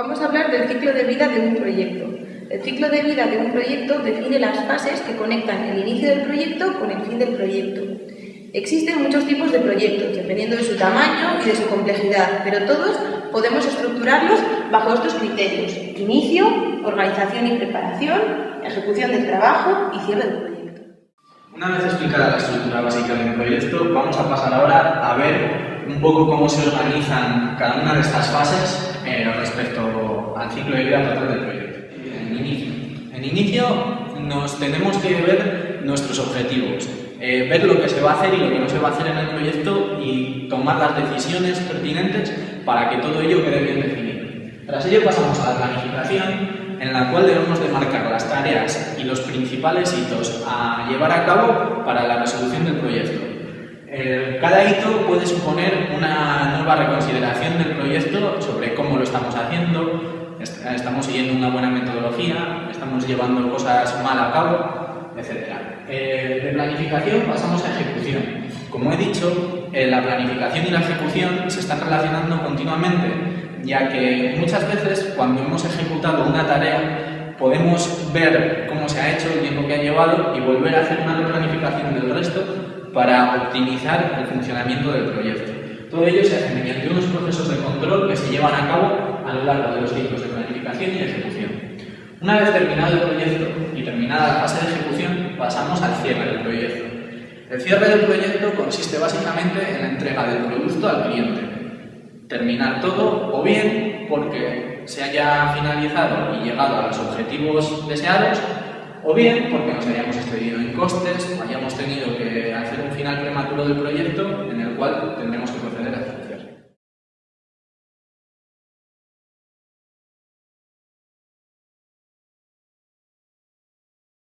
Vamos a hablar del ciclo de vida de un proyecto. El ciclo de vida de un proyecto define las fases que conectan el inicio del proyecto con el fin del proyecto. Existen muchos tipos de proyectos, dependiendo de su tamaño y de su complejidad, pero todos podemos estructurarlos bajo estos criterios. Inicio, organización y preparación, ejecución del trabajo y cierre del proyecto. Una vez explicada la estructura básica de un proyecto, vamos a pasar ahora a ver un poco cómo se organizan cada una de estas fases eh, respecto al ciclo de vida total del proyecto. En inicio. En inicio nos tenemos que ver nuestros objetivos, eh, ver lo que se va a hacer y lo que no se va a hacer en el proyecto y tomar las decisiones pertinentes para que todo ello quede bien definido. Tras ello pasamos a la planificación, en la cual debemos de marcar las tareas y los principales hitos a llevar a cabo para la resolución cada hito puede suponer una nueva reconsideración del proyecto sobre cómo lo estamos haciendo, estamos siguiendo una buena metodología, estamos llevando cosas mal a cabo, etc. Eh, de planificación pasamos a ejecución. Como he dicho, eh, la planificación y la ejecución se están relacionando continuamente, ya que muchas veces cuando hemos ejecutado una tarea podemos ver cómo se ha hecho, el tiempo que ha llevado y volver a hacer una planificación del resto para optimizar el funcionamiento del proyecto. Todo ello se hace mediante unos procesos de control que se llevan a cabo a lo largo de los ciclos de planificación y ejecución. Una vez terminado el proyecto y terminada la fase de ejecución, pasamos al cierre del proyecto. El cierre del proyecto consiste básicamente en la entrega del producto al cliente. Terminar todo o bien porque se haya finalizado y llegado a los objetivos deseados o bien porque nos hayamos excedido en costes o hayamos tenido que hacer un final prematuro del proyecto en el cual tendremos que proceder